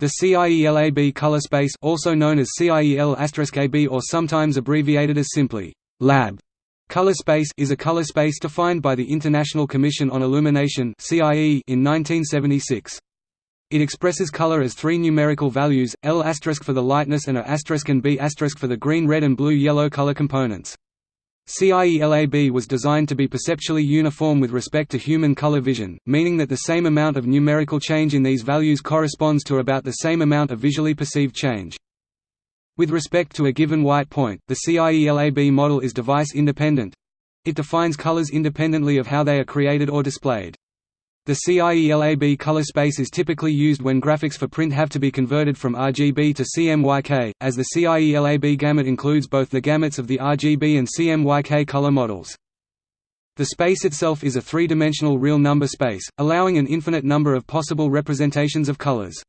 The CIELAB color space also known as CIEL*AB or sometimes abbreviated as simply lab color space is a color space defined by the International Commission on Illumination (CIE) in 1976. It expresses color as three numerical values, L** for the lightness and A** and B** for the green red and blue yellow color components. CIELAB was designed to be perceptually uniform with respect to human color vision, meaning that the same amount of numerical change in these values corresponds to about the same amount of visually perceived change. With respect to a given white point, the CIELAB model is device-independent. It defines colors independently of how they are created or displayed. The CIELAB color space is typically used when graphics for print have to be converted from RGB to CMYK, as the CIELAB gamut includes both the gamuts of the RGB and CMYK color models. The space itself is a three-dimensional real number space, allowing an infinite number of possible representations of colors.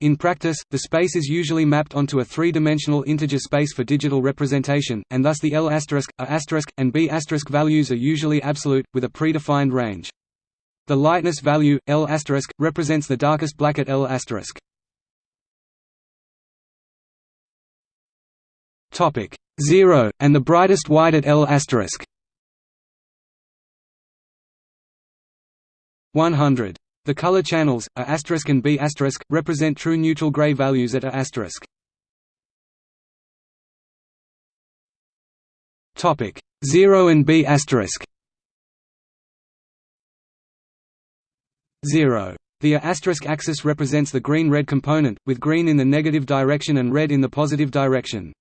In practice, the space is usually mapped onto a three-dimensional integer space for digital representation, and thus the L**, A**, and B** values are usually absolute, with a predefined range. The lightness value, L**, represents the darkest black at L**. Topic 0, and the brightest white at L**. 100. The color channels, A** and B** represent true neutral gray values at A**. Topic 0 and B** 0. The A** axis represents the green-red component, with green in the negative direction and red in the positive direction.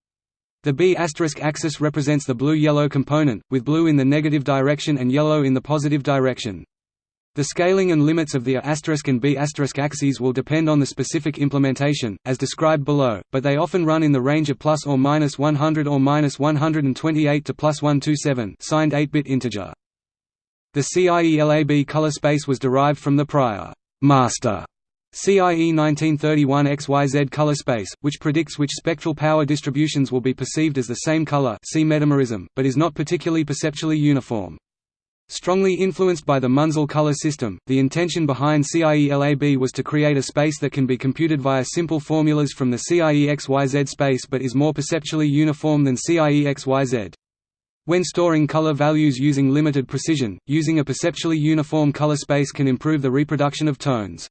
The B** axis represents the blue-yellow component, with blue in the negative direction and yellow in the positive direction. The scaling and limits of the A** and B** axes will depend on the specific implementation, as described below, but they often run in the range of plus or minus 100 or minus 128 to plus 127 signed 8-bit integer. The CIELAB color space was derived from the prior master CIE 1931 XYZ color space, which predicts which spectral power distributions will be perceived as the same color see metamerism, but is not particularly perceptually uniform. Strongly influenced by the Munsell color system, the intention behind CIELAB was to create a space that can be computed via simple formulas from the CIE-XYZ space but is more perceptually uniform than CIE-XYZ. When storing color values using limited precision, using a perceptually uniform color space can improve the reproduction of tones.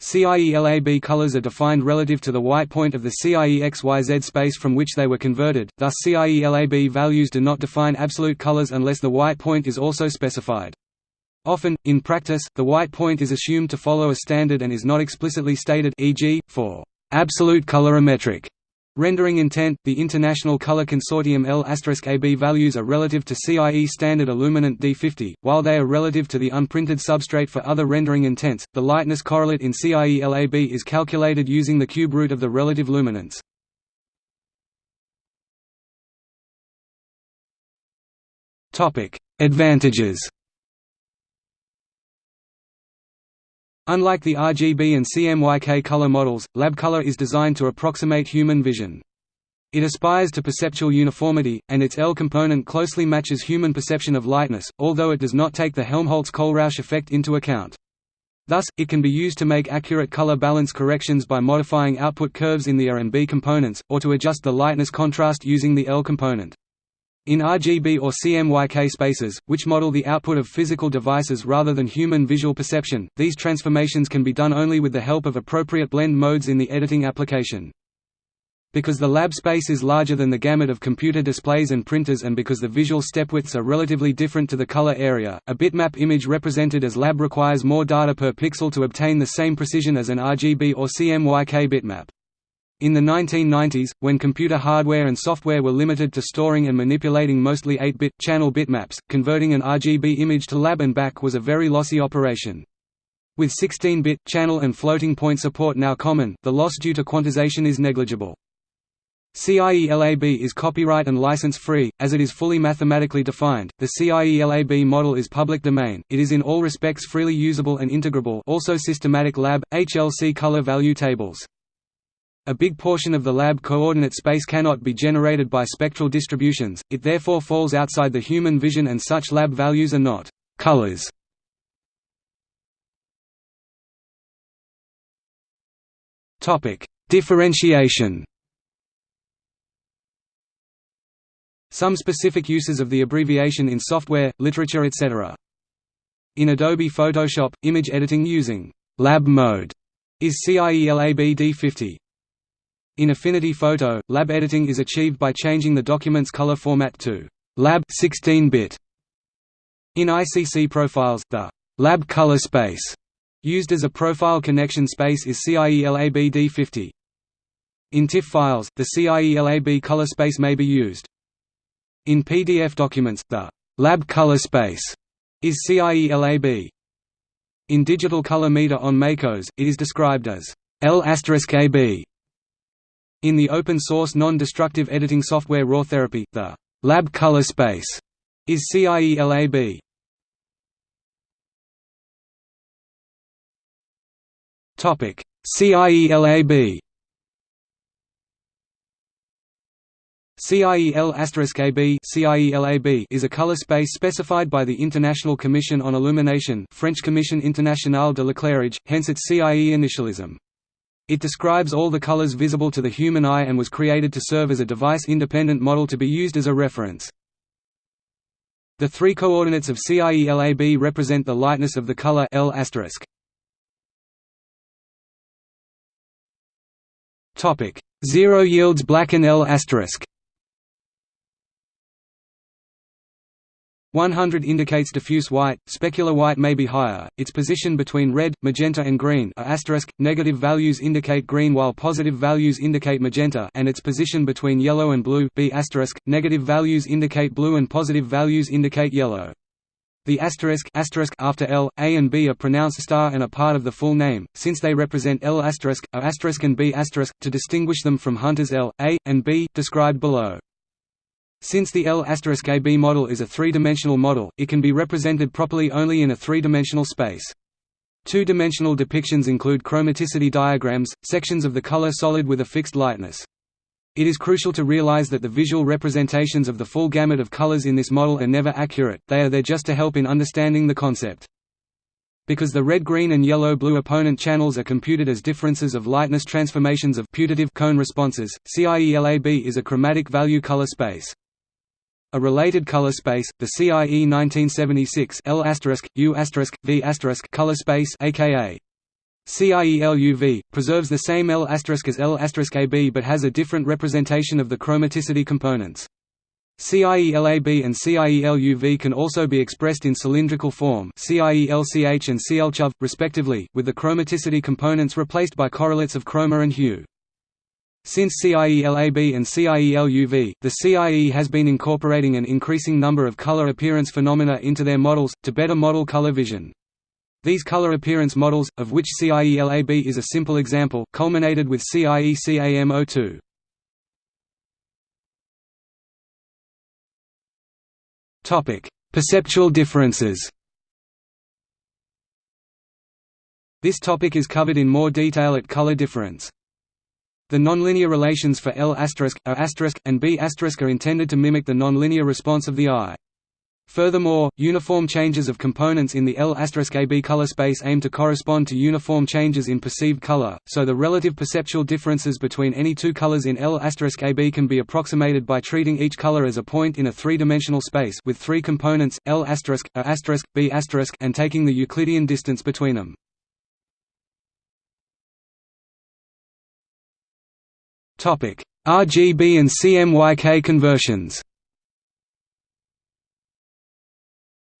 CIELAB colors are defined relative to the white point of the CIE-XYZ space from which they were converted, thus CIELAB values do not define absolute colors unless the white point is also specified. Often, in practice, the white point is assumed to follow a standard and is not explicitly stated e.g., for absolute colorimetric Rendering intent, the International Color Consortium L**AB values are relative to CIE standard illuminant D50, while they are relative to the unprinted substrate for other rendering intents. The lightness correlate in CIE-LAB is calculated using the cube root of the relative luminance. Topic: Advantages. Unlike the RGB and CMYK color models, LabColor is designed to approximate human vision. It aspires to perceptual uniformity, and its L component closely matches human perception of lightness, although it does not take the Helmholtz-Kohlrausch effect into account. Thus, it can be used to make accurate color balance corrections by modifying output curves in the A and B components, or to adjust the lightness contrast using the L component. In RGB or CMYK spaces, which model the output of physical devices rather than human visual perception, these transformations can be done only with the help of appropriate blend modes in the editing application. Because the lab space is larger than the gamut of computer displays and printers and because the visual step widths are relatively different to the color area, a bitmap image represented as lab requires more data per pixel to obtain the same precision as an RGB or CMYK bitmap. In the 1990s, when computer hardware and software were limited to storing and manipulating mostly 8-bit, channel bitmaps, converting an RGB image to lab and back was a very lossy operation. With 16-bit, channel and floating point support now common, the loss due to quantization is negligible. CIE-LAB is copyright and license-free, as it is fully mathematically defined. The CIE-LAB model is public domain. It is in all respects freely usable and integrable, also systematic lab HLC color value tables. A big portion of the lab coordinate space cannot be generated by spectral distributions, it therefore falls outside the human vision and such lab values are not colors. Differentiation Some specific uses of the abbreviation in software, literature etc. In Adobe Photoshop, image editing using «lab mode» is CIELAB-D50. In Affinity Photo, lab editing is achieved by changing the document's color format to «lab 16-bit». In ICC profiles, the «lab color space» used as a profile connection space is CIELAB-D50. In TIFF files, the CIELAB color space may be used. In PDF documents, the «lab color space» is CIELAB. In digital color meter on MACOS, it is described as L*AB. In the open-source non-destructive editing software RawTherapee, the lab color space is CIELAB. Topic: CIELAB CIEL*AB CIELAB is a color space specified by the International Commission on Illumination French Commission Internationale de l'éclairage, hence its CIE initialism. It describes all the colors visible to the human eye and was created to serve as a device-independent model to be used as a reference. The three coordinates of CIELAB represent the lightness of the color L*. Topic: Zero yields black and L*. 100 indicates diffuse white, specular white may be higher, its position between red, magenta and green a asterisk, negative values indicate green while positive values indicate magenta and its position between yellow and blue b asterisk, negative values indicate blue and positive values indicate yellow. The asterisk, asterisk after L, A and B are pronounced star and are part of the full name, since they represent L asterisk, A asterisk and B asterisk, to distinguish them from Hunter's L, A, and B, described below. Since the L*AB model is a three-dimensional model, it can be represented properly only in a three-dimensional space. Two-dimensional depictions include chromaticity diagrams, sections of the color solid with a fixed lightness. It is crucial to realize that the visual representations of the full gamut of colors in this model are never accurate, they are there just to help in understanding the concept. Because the red green and yellow blue opponent channels are computed as differences of lightness transformations of putative cone responses, CIELAB is a chromatic value color space. A related color space, the CIE 1976 L U V color space aka CIELUV, preserves the same L as L but has a different representation of the chromaticity components. CIELAB and CIELUV can also be expressed in cylindrical form CIELCH and CLCHUV, respectively, with the chromaticity components replaced by correlates of chroma and hue. Since CIELAB and CIELUV, the CIE has been incorporating an increasing number of color appearance phenomena into their models, to better model color vision. These color appearance models, of which CIELAB is a simple example, culminated with CIE-CAM02. Perceptual differences This topic is covered in more detail at color difference. The nonlinear relations for L*, A*, and B** are intended to mimic the nonlinear response of the eye. Furthermore, uniform changes of components in the L*AB color space aim to correspond to uniform changes in perceived color, so the relative perceptual differences between any two colors in L*AB can be approximated by treating each color as a point in a three-dimensional space with three components, L*, A*, B** and taking the Euclidean distance between them. RGB and CMYK conversions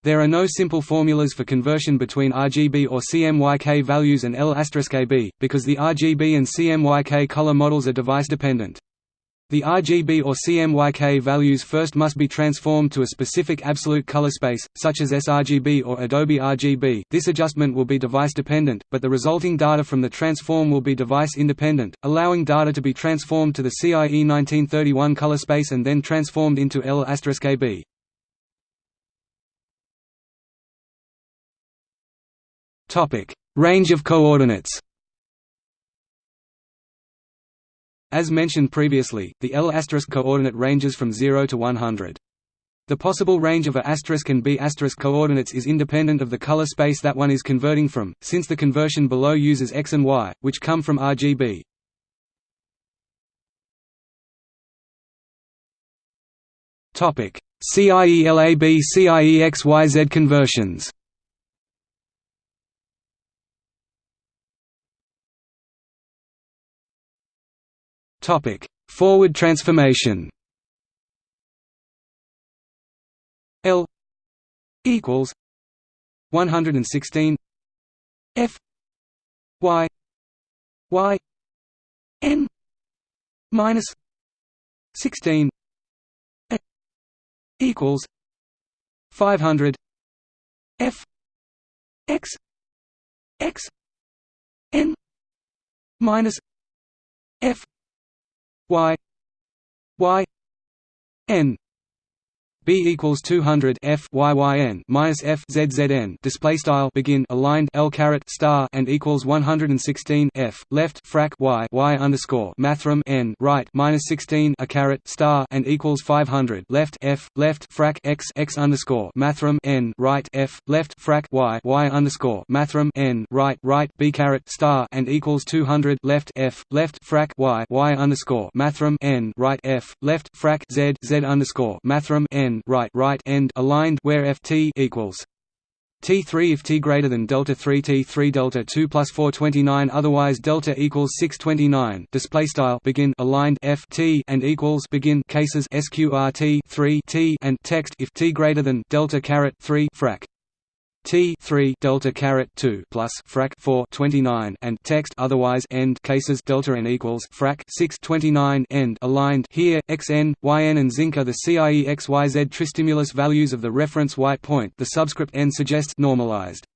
There are no simple formulas for conversion between RGB or CMYK values and L*AB, because the RGB and CMYK color models are device-dependent. The RGB or CMYK values first must be transformed to a specific absolute color space, such as sRGB or Adobe RGB. This adjustment will be device dependent, but the resulting data from the transform will be device independent, allowing data to be transformed to the CIE 1931 color space and then transformed into L*AB. Topic: Range of coordinates. As mentioned previously, the L** coordinate ranges from 0 to 100. The possible range of a asterisk and B** coordinates is independent of the color space that one is converting from, since the conversion below uses X and Y, which come from RGB. CIELAB CIEXYZ conversions Topic: Forward transformation. L equals 116 F Y Y N minus 16 A equals 500 F X X N minus F Y Y N B equals 200 F YYN minus F ZZN display style begin aligned L caret star and equals 116 F. Left frac Y Y underscore mathrm N. Right minus 16 a caret star and equals 500 left F left frac X X underscore mathrm N. Right F left frac Y Y underscore mathrm N. Right right B caret star and equals 200 left F left frac Y Y underscore mathrm N. Right F left frac Z Z underscore mathrm N right right end aligned where ft equals T3 if T greater than delta 3 T3 delta 2 plus 429 otherwise delta equals 629 display style begin aligned F T and equals begin cases sqrt 3 T and text if T greater than delta caret 3 frac T 3 delta caret 2 plus frac 4 29 and text otherwise end cases delta n equals frac 6 29 end aligned here xn yn and zinc are the CIE xyz tristimulus values of the reference white point. The subscript n suggests normalized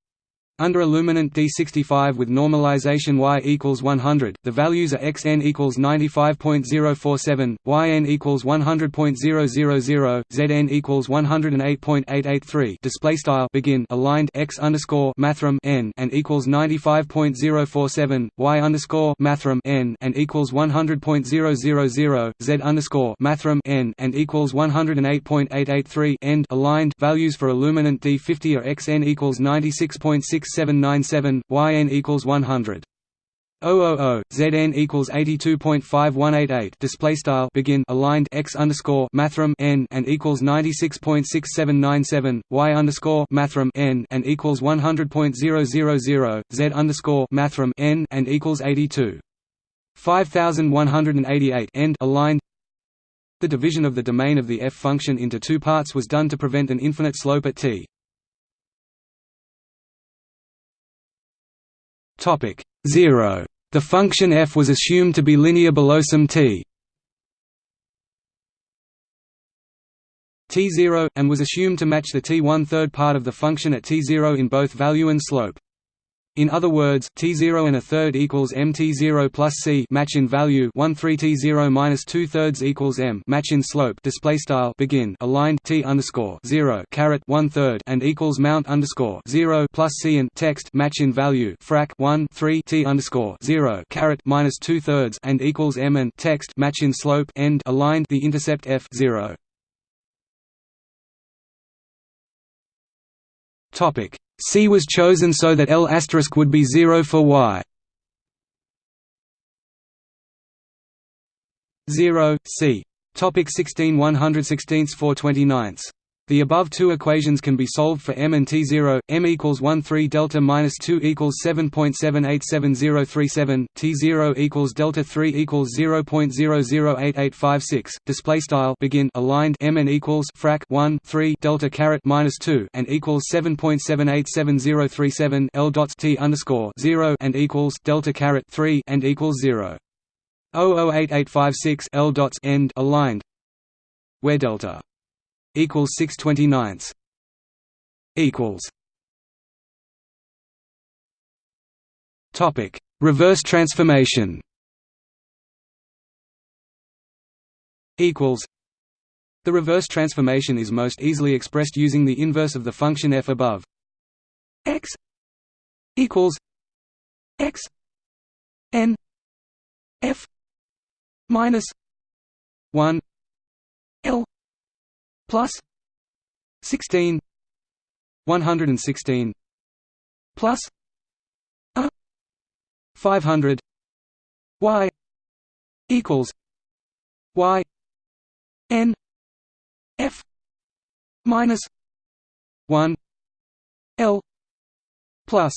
under illuminant D65 with normalization y equals 100, the values are xn equals 95.047, yn equals 100.000, zn equals 108.883. Display style begin aligned x underscore mathrm n and equals 95.047, y underscore mathrm n and equals 100.000, z underscore mathrm n and equals 108.883. End aligned values for illuminant D50 are xn equals 96.6 6797, yn equals 100. 000 Zn equals 82.5188 display style begin aligned x underscore mathrm n and equals 96.6797 y underscore mathrm n and equals 100.000 z underscore mathrm n and equals 82 5188 end aligned. The division of the domain of the f function into two parts was done to prevent an infinite slope at t Topic 0. The function f was assumed to be linear below some t t0, and was assumed to match the t one-third part of the function at t0 in both value and slope. In other words, T0 and a third equals MT0 plus C match in value. 1 3 T0 minus two thirds equals M match in slope. Display style. Begin. Aligned. T underscore 0 caret. One third and equals mount underscore 0 plus C and text. Match in value. Frac. 1 3 T underscore 0 caret. Minus two thirds and equals M and text. Match in slope. End. Aligned. The intercept F 0. Topic C was chosen so that L would be 0 for Y. 0 C. Topic 16 116 429 the above two equations can be solved for m and t0. m equals 1 3 delta minus 2 equals 7.787037. t0 equals delta 3 equals 0.008856. Display style begin aligned m and equals frac 1 3 delta caret minus 2 and equals 7.787037. l dots t underscore 0 and equals delta caret 3 and equals 0. 008856 l dots end aligned where delta equals 629 equals topic reverse transformation equals the reverse transformation is most easily expressed using the inverse of the function f above x equals x n f minus 1 l plus 16 116 plus a 500 y equals y n f minus 1 L plus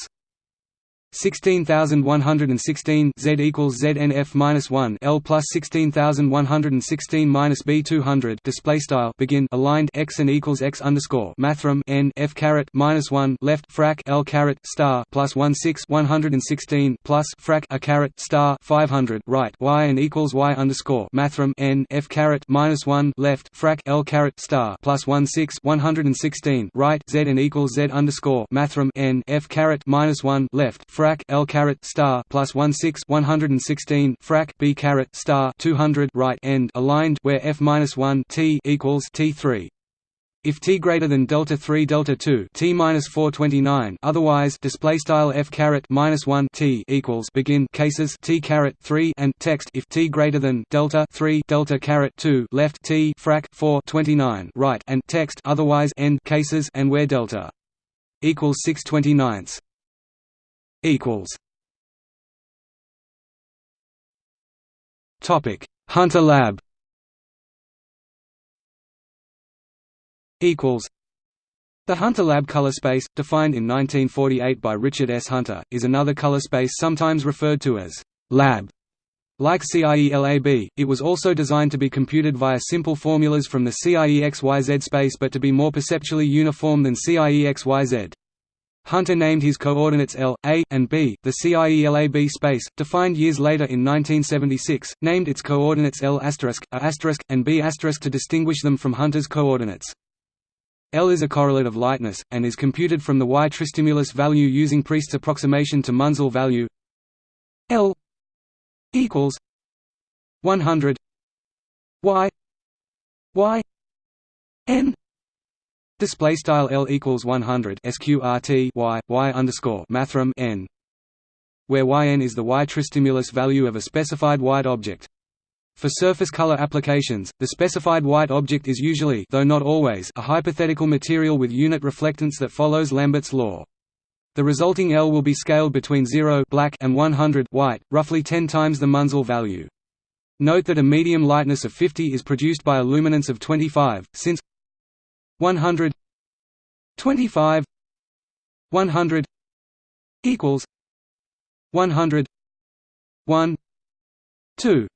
16116 Z equals ZNF minus one L plus sixteen thousand one hundred and sixteen minus B two hundred display style begin aligned x and equals x underscore mathrm n F caret minus one left frac L caret star plus one six one hundred and sixteen plus frac a caret star five hundred right y and equals y underscore mathrm n F caret minus one left frac L caret star plus one six one hundred and sixteen right Z and equals Z underscore mathrm n F caret minus one left frac frac L caret star plus one six one hundred and sixteen frac B caret star two hundred right end aligned where F minus one T equals T three. If t greater than delta 3 delta 2 t minus 429, otherwise display style f caret minus 1 t equals begin cases t caret 3 and text if t greater than delta 3 delta caret 2 left t frac 429 right and text otherwise end cases and where delta equals 629 equals Topic Hunter Lab equals the Hunter Lab color space, defined in 1948 by Richard S. Hunter, is another color space sometimes referred to as lab. Like CIELAB, it was also designed to be computed via simple formulas from the CIEXYZ space but to be more perceptually uniform than CIEXYZ. Hunter named his coordinates L, A, and B. The CIELAB space, defined years later in 1976, named its coordinates L**, A and B to distinguish them from Hunter's coordinates. L is a correlate of lightness, and is computed from the Y tristimulus value using Priest's approximation to Munsell value L equals 100 Y Y N Display style L equals 100 sqrt y y underscore mathrm n, where yn is the y tristimulus value of a specified white object. For surface color applications, the specified white object is usually though not always, a hypothetical material with unit reflectance that follows Lambert's law. The resulting L will be scaled between 0 black and 100 white, roughly 10 times the Munsell value. Note that a medium lightness of 50 is produced by a luminance of 25, since 100 25 100 equals 100 1 2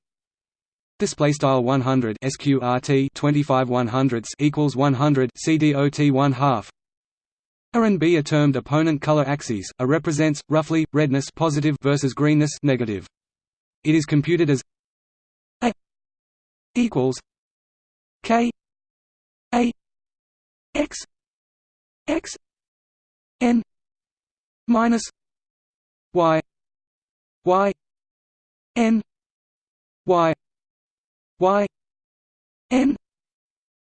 Display style 100 sqrt 25 100 equals 100 cdot 1 half. A and B are termed opponent color axes. A represents roughly redness positive versus greenness negative. It is computed as A equals K A x x n minus y y n y y n.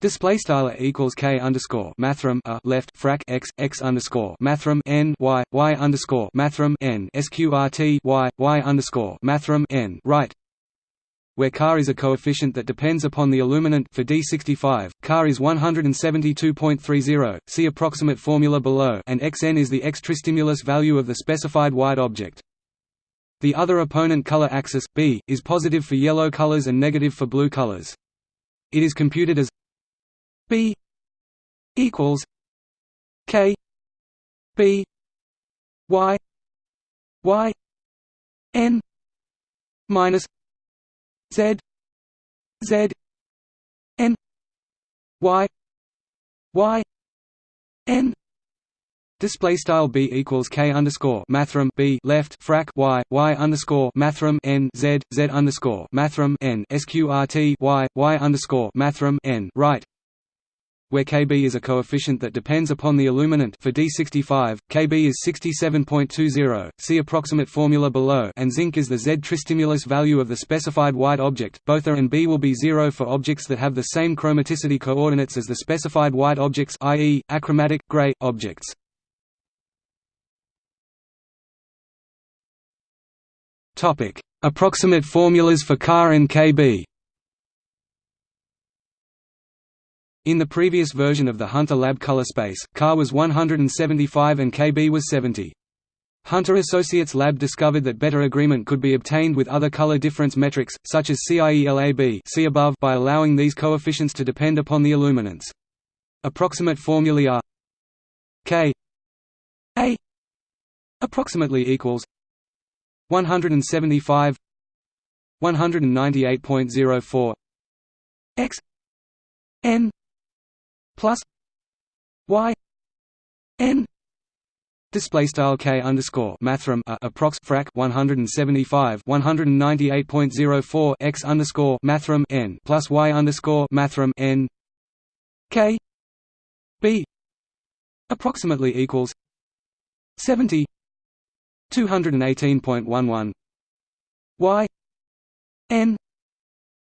Display style equals k underscore mathrm a left frac x x underscore mathrm n y y underscore mathrm n sqrt y y underscore mathrm n right where Ca is a coefficient that depends upon the illuminant for D65, Ca is 172.30, see approximate formula below and xn is the X tristimulus value of the specified white object. The other opponent color axis, B, is positive for yellow colors and negative for blue colors. It is computed as B equals K B Y Y N minus Z Z N Y Y N. Display style b equals k underscore mathrm b left frac y y underscore mathrm n z z underscore mathrm n sqrt y y underscore mathrm n right where Kb is a coefficient that depends upon the illuminant for D65, Kb is 67.20, see approximate formula below and zinc is the Z tristimulus value of the specified white object, both A and B will be zero for objects that have the same chromaticity coordinates as the specified white objects i.e., achromatic, gray, objects. Approximate formulas for Ca and Kb In the previous version of the Hunter Lab color space, Ca was 175 and Kb was 70. Hunter Associates Lab discovered that better agreement could be obtained with other color difference metrics, such as CIELAB see above by allowing these coefficients to depend upon the illuminance. Approximate formulae are K A approximately equals 175 198.04 x n plus y n Display style k underscore mathrm a approx frac 175 198.04 x underscore mathrm n plus y underscore mathrm n k b approximately equals 70 218.11 y n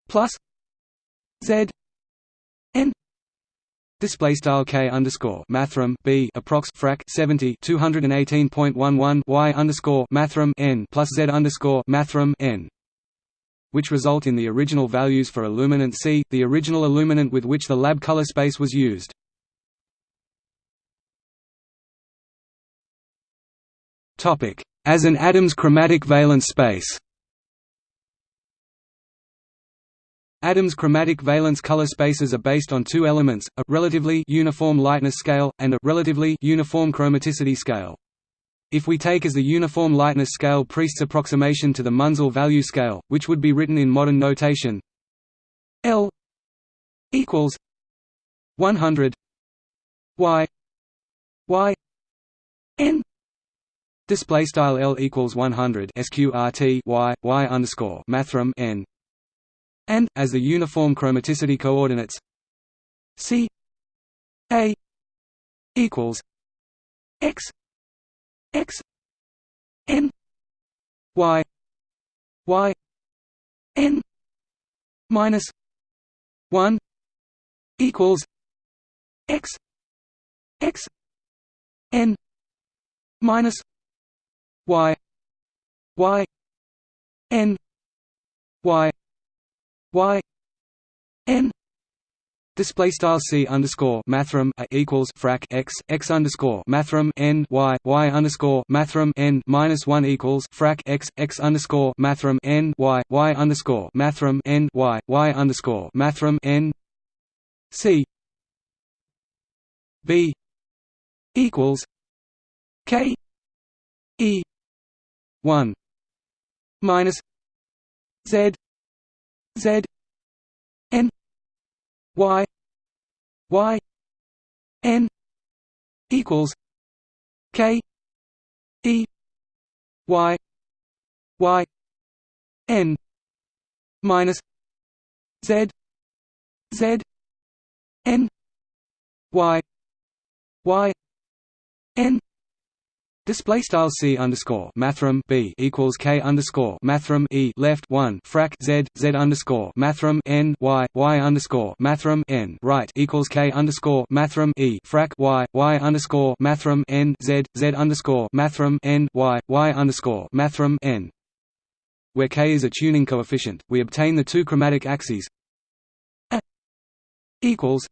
plus z Display style k underscore mathrm b approx frac 70 218.11 y underscore mathrm n plus z underscore mathrm n, which result in the original values for illuminant C, the original illuminant with which the lab color space was used. Topic: As an Adams chromatic valence space. Adams' chromatic valence color spaces are based on two elements, a relatively uniform lightness scale, and a relatively uniform chromaticity scale. If we take as the uniform lightness scale Priest's approximation to the Munsell value scale, which would be written in modern notation L equals 100 y y n display style L equals 100 sqrt y y underscore mathrm n and, as the uniform chromaticity coordinates C A equals x x n y y n minus 1 equals x x n minus y y n y y n Display style c underscore mathrm a equals frac x x underscore mathrm n y y underscore mathrm n minus one equals frac x x underscore mathrm n y y underscore mathrm n y y underscore mathrm n. C b equals k e one minus z Z N Y Y N equals K E Y Y N minus Z Z N Y Y N Display style c underscore mathrm b equals k underscore mathrm e left one frac z z underscore mathrm n y y underscore mathrm n right equals k underscore mathrm e frac y y underscore mathrm n z z underscore mathrm n y y underscore mathrm n. Where k is a tuning coefficient, we obtain the two chromatic axes equals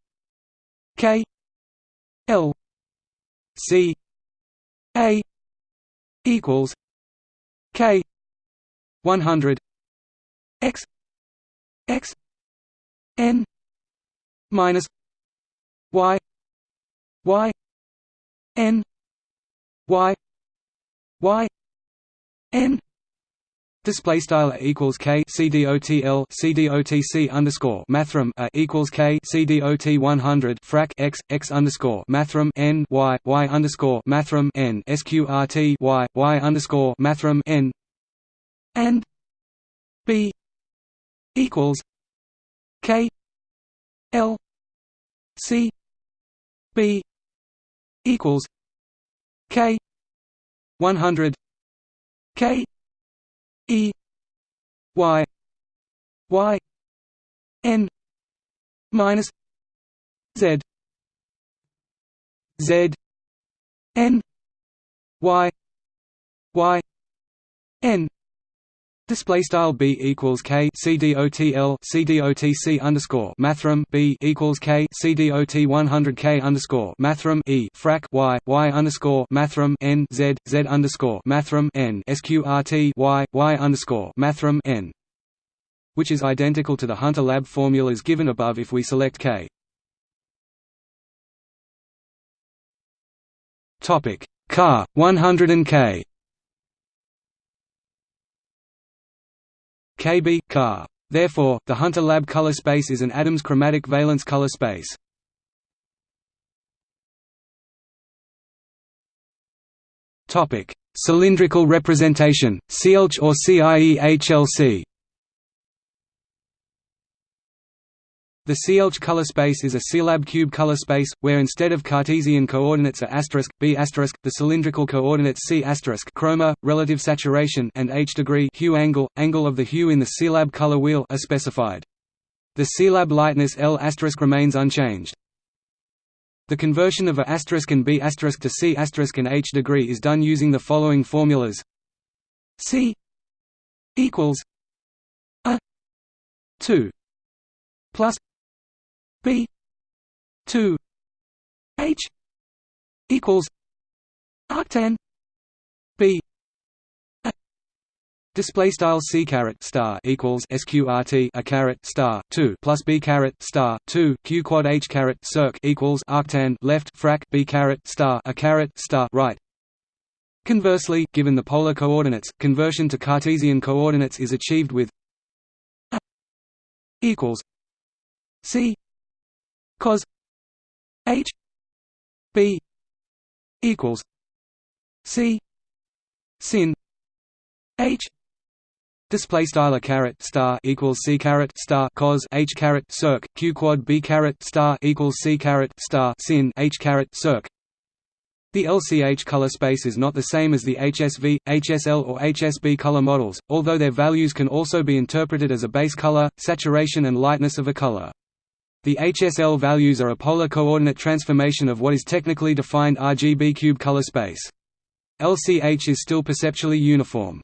k l c a equals K one hundred X X N minus Y Y N Y Y N Display style equals k cdotl cdotc underscore mathrm a equals k cdot one hundred frac x x underscore mathrm n y y underscore mathrm n sqrt y y underscore mathrm n. And b equals k l c b equals k one hundred k E Y Y N minus Z Z N Y Y N Display style b equals k cdotl cdotc underscore mathrm b equals k cdot 100 k underscore mathrm e frac y y underscore mathrm n z z underscore mathrm n sqrt y y underscore mathrm n, which is identical to the Hunter lab formulas given above if we select k Topic: Car 100 and K. KB car. Therefore, the Hunter lab color space is an Adams chromatic valence color space. Topic: Cylindrical representation, CIELCH or CIEHLC. The CIELCH color space is a CIELAB cube color space, where instead of Cartesian coordinates are asterisk, b asterisk, the cylindrical coordinates c asterisk, chroma, relative saturation, and h degree hue angle, angle of the hue in the CIELAB color wheel are specified. The CIELAB lightness L asterisk remains unchanged. The conversion of A asterisk and B asterisk to C asterisk and H degree is done using the following formulas: C equals A two plus B two H equals arctan B Display style c caret star equals sqrt a caret star two plus b caret star two q quad h caret circ equals arctan left frac b caret star a caret star right. Conversely, given the polar coordinates, conversion to Cartesian coordinates is achieved with a equals c cos h b equals c sin h Display style a caret star equals c caret star cos h caret circ q quad b caret star equals c caret star sin h caret circ. The LCH color space is not the same as the HSV, HSL or HSB color models, although their values can also be interpreted as a base color, saturation and lightness of a color. The HSL values are a polar coordinate transformation of what is technically defined RGB cube color space. LCH is still perceptually uniform.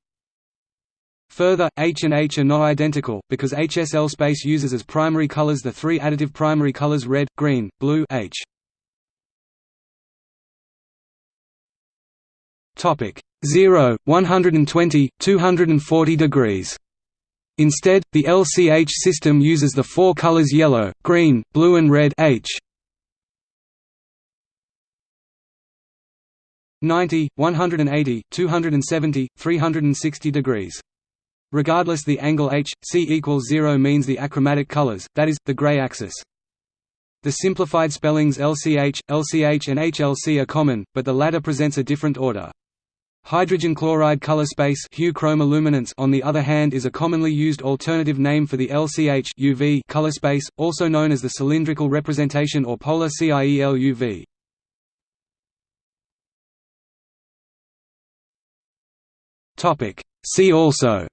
Further, H and H are not identical, because HSL space uses as primary colors the three additive primary colors red, green, blue H. Topic 0, 120, 240 degrees. Instead, the LCH system uses the four colors yellow, green, blue and red H. 90, 180, 270, 360 degrees. Regardless the angle h, c equals 0 means the achromatic colors, that is, the gray axis. The simplified spellings LCH, LCH and HLC are common, but the latter presents a different order. Hydrogen chloride color space hue chroma on the other hand is a commonly used alternative name for the LCH color space, also known as the cylindrical representation or polar CIEL UV. See also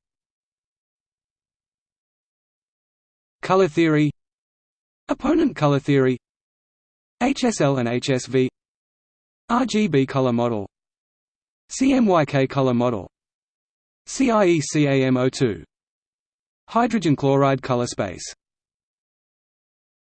Color theory Opponent color theory HSL and HSV RGB color model CMYK color model. CIE CAM02 Hydrogen chloride color space